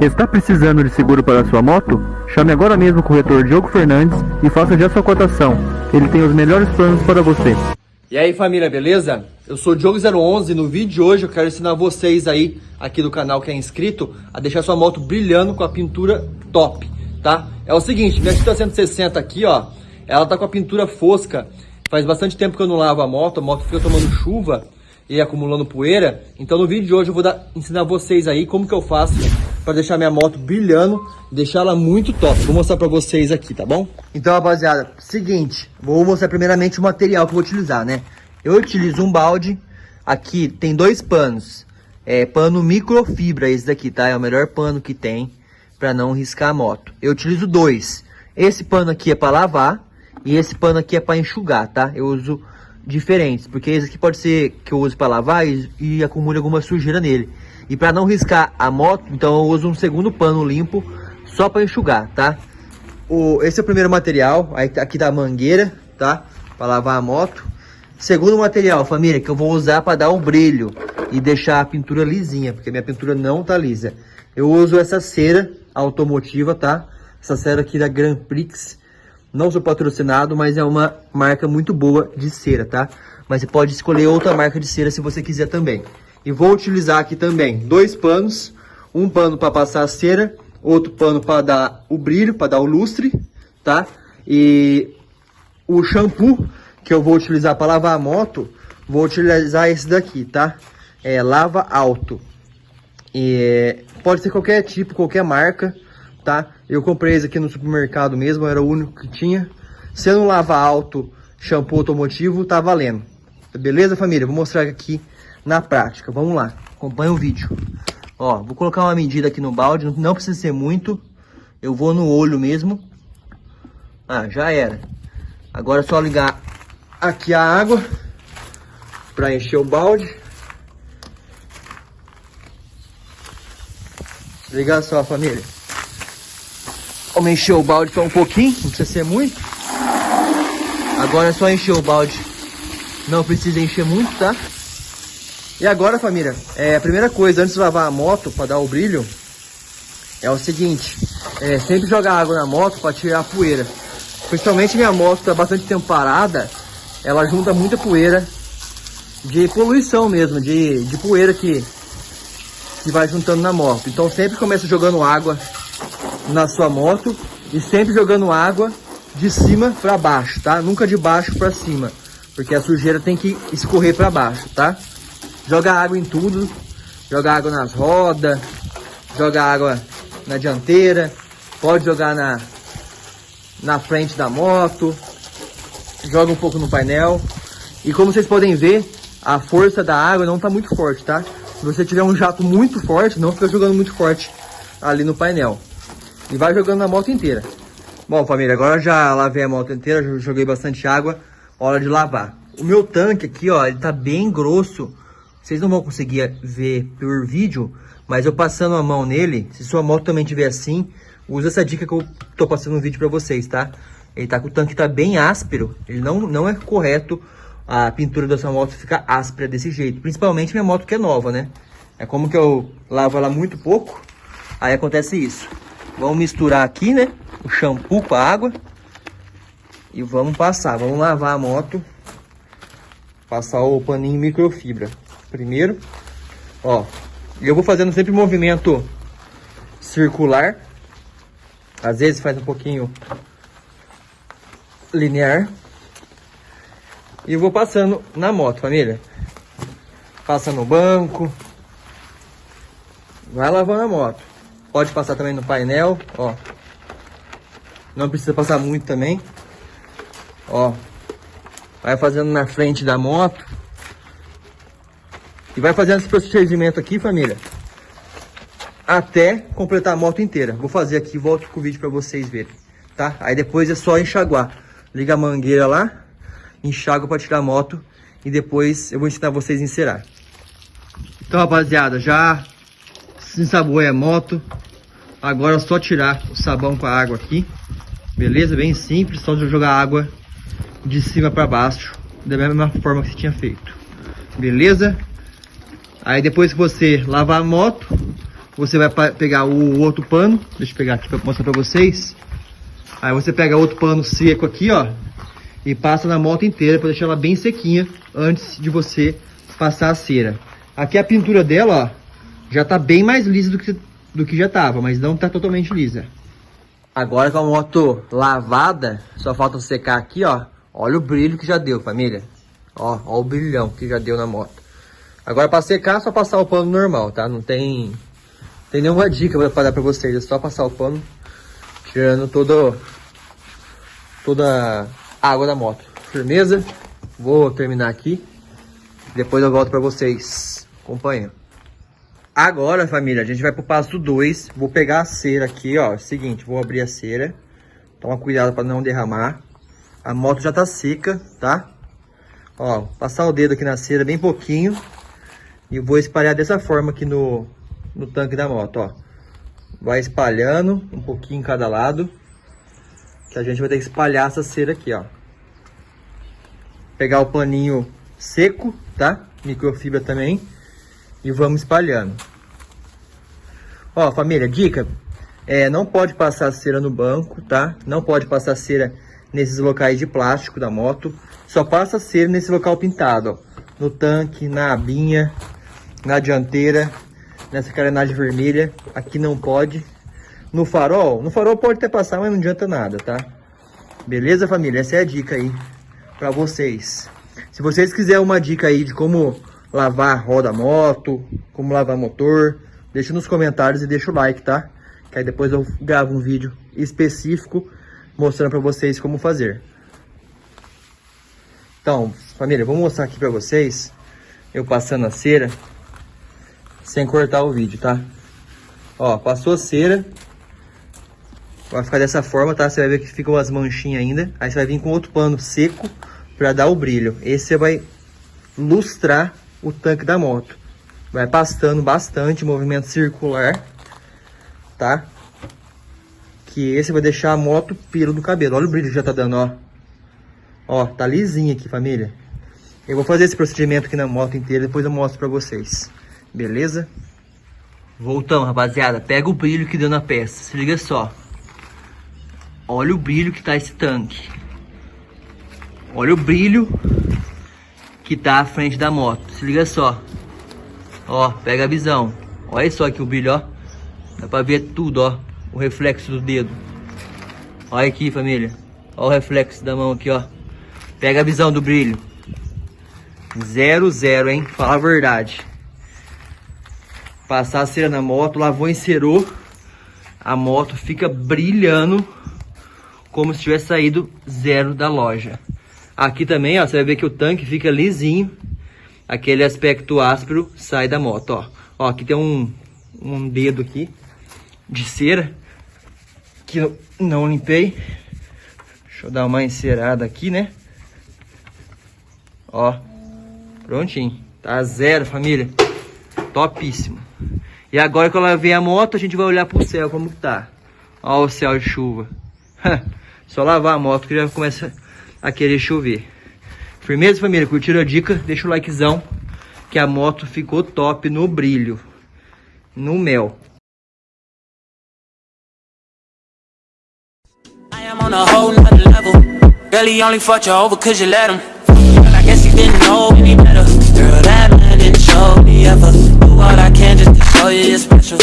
Está precisando de seguro para sua moto? Chame agora mesmo o corretor Diogo Fernandes e faça já sua cotação. Ele tem os melhores planos para você. E aí família, beleza? Eu sou o Diogo011 e no vídeo de hoje eu quero ensinar vocês aí, aqui do canal que é inscrito, a deixar sua moto brilhando com a pintura top, tá? É o seguinte, minha Tita 160 aqui, ó, ela tá com a pintura fosca, faz bastante tempo que eu não lavo a moto, a moto fica tomando chuva e acumulando poeira, então no vídeo de hoje eu vou dar, ensinar vocês aí como que eu faço para deixar minha moto brilhando, deixar ela muito top. Vou mostrar para vocês aqui, tá bom? Então, rapaziada, seguinte, vou mostrar primeiramente o material que eu vou utilizar, né? Eu utilizo um balde, aqui tem dois panos, é pano microfibra esse daqui, tá? É o melhor pano que tem para não riscar a moto. Eu utilizo dois. Esse pano aqui é para lavar e esse pano aqui é para enxugar, tá? Eu uso diferentes, porque esse aqui pode ser que eu use para lavar e, e acumule alguma sujeira nele. E para não riscar a moto, então eu uso um segundo pano limpo só para enxugar, tá? O, esse é o primeiro material, tá aqui da mangueira, tá? Para lavar a moto. Segundo material, família, que eu vou usar para dar um brilho e deixar a pintura lisinha, porque minha pintura não tá lisa. Eu uso essa cera automotiva, tá? Essa cera aqui da Grand Prix. Não sou patrocinado, mas é uma marca muito boa de cera, tá? Mas você pode escolher outra marca de cera se você quiser também. E vou utilizar aqui também dois panos. Um pano para passar a cera, outro pano para dar o brilho, para dar o lustre, tá? E o shampoo que eu vou utilizar para lavar a moto, vou utilizar esse daqui, tá? É Lava Alto. E pode ser qualquer tipo, qualquer marca, tá? Eu comprei esse aqui no supermercado mesmo, era o único que tinha. Sendo Lava Alto shampoo automotivo, tá valendo. Beleza, família? Vou mostrar aqui na prática. Vamos lá, acompanha o vídeo. Ó, vou colocar uma medida aqui no balde, não precisa ser muito. Eu vou no olho mesmo. Ah, já era. Agora é só ligar aqui a água para encher o balde. Ligar só, família. Vamos encher o balde só um pouquinho, não precisa ser muito. Agora é só encher o balde. Não precisa encher muito, tá? E agora, família, é, a primeira coisa, antes de lavar a moto, para dar o brilho, é o seguinte, é, sempre jogar água na moto para tirar a poeira. Principalmente minha moto está bastante tempo parada, ela junta muita poeira de poluição mesmo, de, de poeira que, que vai juntando na moto. Então sempre começa jogando água na sua moto e sempre jogando água de cima para baixo, tá? Nunca de baixo para cima, porque a sujeira tem que escorrer para baixo, tá? Joga água em tudo. Joga água nas rodas. Joga água na dianteira. Pode jogar na, na frente da moto. Joga um pouco no painel. E como vocês podem ver, a força da água não está muito forte, tá? Se você tiver um jato muito forte, não fica jogando muito forte ali no painel. E vai jogando na moto inteira. Bom, família, agora já lavei a moto inteira, joguei bastante água. Hora de lavar. O meu tanque aqui, ó, ele tá bem grosso. Vocês não vão conseguir ver por vídeo, mas eu passando a mão nele, se sua moto também tiver assim, usa essa dica que eu tô passando no vídeo para vocês, tá? Ele tá com o tanque tá bem áspero, ele não, não é correto a pintura da sua moto ficar áspera desse jeito, principalmente minha moto que é nova, né? É como que eu lavo ela muito pouco, aí acontece isso. Vamos misturar aqui, né, o shampoo com a água e vamos passar, vamos lavar a moto, passar o paninho microfibra primeiro. Ó, eu vou fazendo sempre movimento circular. Às vezes faz um pouquinho linear. E eu vou passando na moto, família. Passa no banco. Vai lavando a moto. Pode passar também no painel, ó. Não precisa passar muito também. Ó. Vai fazendo na frente da moto. E vai fazendo esse procedimento aqui, família, até completar a moto inteira. Vou fazer aqui volto com o vídeo para vocês verem, tá? Aí depois é só enxaguar. Liga a mangueira lá, enxágua para tirar a moto e depois eu vou ensinar vocês a encerar. Então, rapaziada, já ensaboei a moto. Agora é só tirar o sabão com a água aqui. Beleza? Bem simples, só jogar água de cima para baixo, da mesma forma que você tinha feito. Beleza? Aí depois que você lavar a moto, você vai pegar o outro pano, deixa eu pegar aqui para mostrar para vocês. Aí você pega outro pano seco aqui, ó, e passa na moto inteira para deixar ela bem sequinha antes de você passar a cera. Aqui a pintura dela, ó, já tá bem mais lisa do que, do que já tava, mas não tá totalmente lisa. Agora com a moto lavada, só falta secar aqui, ó. Olha o brilho que já deu, família. Ó, ó o brilhão que já deu na moto. Agora para secar, só passar o pano normal, tá? Não tem, tem nenhuma dica para dar para vocês. É só passar o pano, tirando todo, toda a água da moto. Firmeza? Vou terminar aqui. Depois eu volto para vocês. Acompanha. Agora, família, a gente vai pro passo 2. Vou pegar a cera aqui, ó. Seguinte, vou abrir a cera. Toma cuidado para não derramar. A moto já tá seca, tá? Ó, passar o dedo aqui na cera bem pouquinho. E vou espalhar dessa forma aqui no, no tanque da moto, ó. Vai espalhando um pouquinho em cada lado. Que a gente vai ter que espalhar essa cera aqui, ó. Pegar o paninho seco, tá? Microfibra também e vamos espalhando. Ó, família, dica, é, não pode passar cera no banco, tá? Não pode passar cera nesses locais de plástico da moto. Só passa cera nesse local pintado, ó. No tanque, na abinha, na dianteira, nessa carenagem vermelha. Aqui não pode. No farol, no farol pode até passar, mas não adianta nada, tá? Beleza, família? Essa é a dica aí pra vocês. Se vocês quiserem uma dica aí de como lavar roda moto, como lavar motor, deixa nos comentários e deixa o like, tá? Que aí depois eu gravo um vídeo específico mostrando pra vocês como fazer. Então, família, vou mostrar aqui pra vocês eu passando a cera sem cortar o vídeo, tá? Ó, passou a cera. Vai ficar dessa forma, tá? Você vai ver que ficam as manchinhas ainda. Aí você vai vir com outro pano seco pra dar o brilho. Esse você vai lustrar o tanque da moto. Vai pastando bastante, movimento circular, tá? Que esse vai deixar a moto pelo do cabelo. Olha o brilho que já tá dando, ó. Ó, tá lisinho aqui, família. Eu vou fazer esse procedimento aqui na moto inteira, depois eu mostro pra vocês. Beleza? Voltamos, rapaziada. Pega o brilho que deu na peça. Se liga só. Olha o brilho que tá esse tanque. Olha o brilho que tá à frente da moto. Se liga só. Ó, pega a visão. Olha só aqui o brilho, ó. Dá pra ver tudo, ó. O reflexo do dedo. Olha aqui, família. Olha o reflexo da mão aqui, ó. Pega a visão do brilho. Zero, zero, hein? Fala a verdade. Passar a cera na moto, lavou, encerou. A moto fica brilhando como se tivesse saído zero da loja. Aqui também, ó, você vai ver que o tanque fica lisinho. Aquele aspecto áspero sai da moto, ó. Ó, aqui tem um, um dedo aqui de cera que eu não limpei. Deixa eu dar uma encerada aqui, né? Ó, prontinho. Tá zero, família. Topíssimo. E agora que eu lavei a moto, a gente vai olhar pro céu como que tá. Ó o céu de chuva. Só lavar a moto que já começa a querer chover. Firmeza, família? Curtiram a dica? Deixa o likezão, que a moto ficou top no brilho, no mel. On a whole nother level. Girl, only fought you over cause you let him. Girl, I guess he didn't know any better. Girl, that man didn't show me ever. Do what I can just to show you you're special.